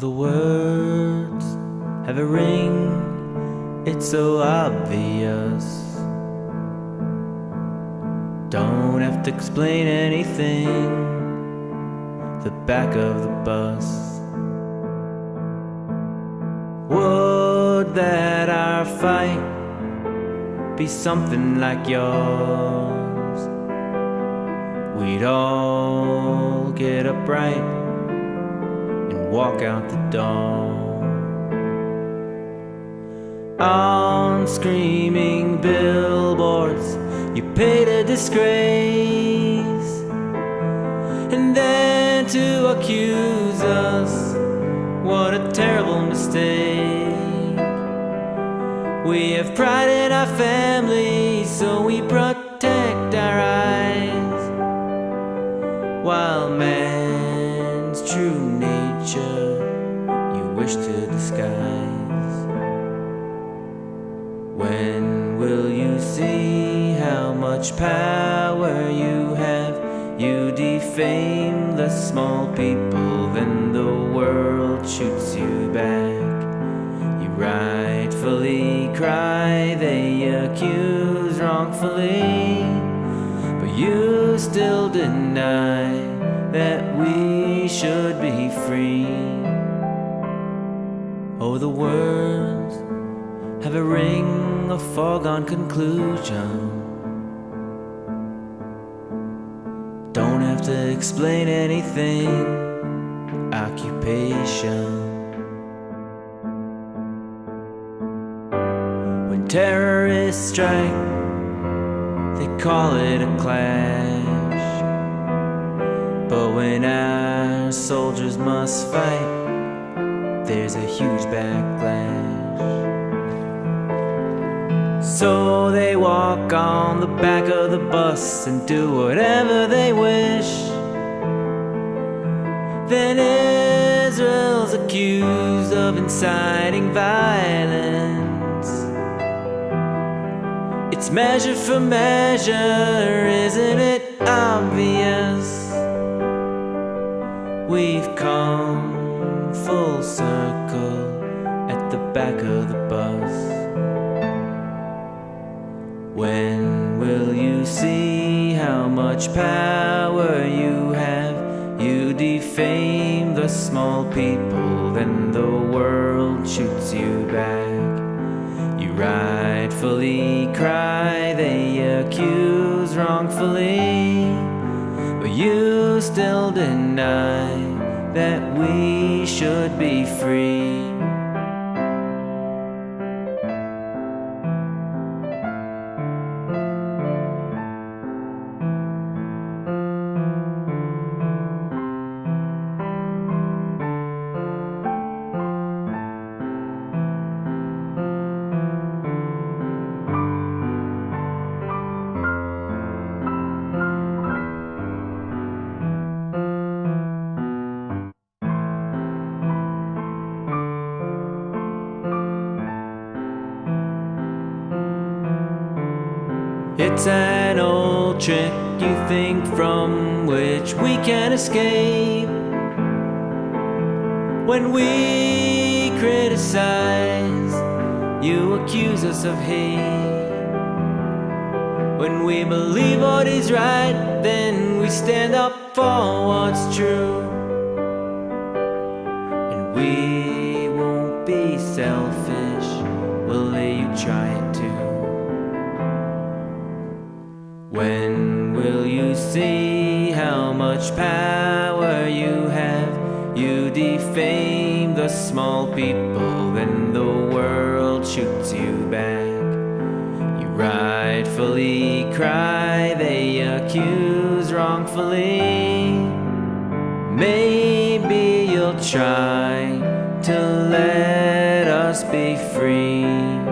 The words have a ring, it's so obvious. Don't have to explain anything. The back of the bus. Would that our fight be something like yours? We'd all get up right walk out the door. On screaming billboards, you paid a disgrace, and then to accuse us, what a terrible mistake. We have pride in our family, so we protect our eyes, while man's true nature you wish to disguise. When will you see how much power you have? You defame the small people, then the world shoots you back. You rightfully cry, they accuse wrongfully, but you still deny that we should be free. Oh, the words have a ring of foregone conclusion. Don't have to explain anything. Occupation. When terrorists strike, they call it a clash. Soldiers must fight, there's a huge backlash. So they walk on the back of the bus and do whatever they wish. Then Israel's accused of inciting violence. It's measure for measure, isn't it come full circle at the back of the bus. When will you see how much power you have? You defame the small people, then the world shoots you back. You rightfully cry, they accuse wrongfully, but you still deny that we should be free. It's an old trick you think from which we can escape. When we criticize, you accuse us of hate. When we believe what is right, then we stand up for what's true. And we won't be selfish, we'll let you try it too. Will you see how much power you have? You defame the small people, then the world shoots you back. You rightfully cry, they accuse wrongfully. Maybe you'll try to let us be free.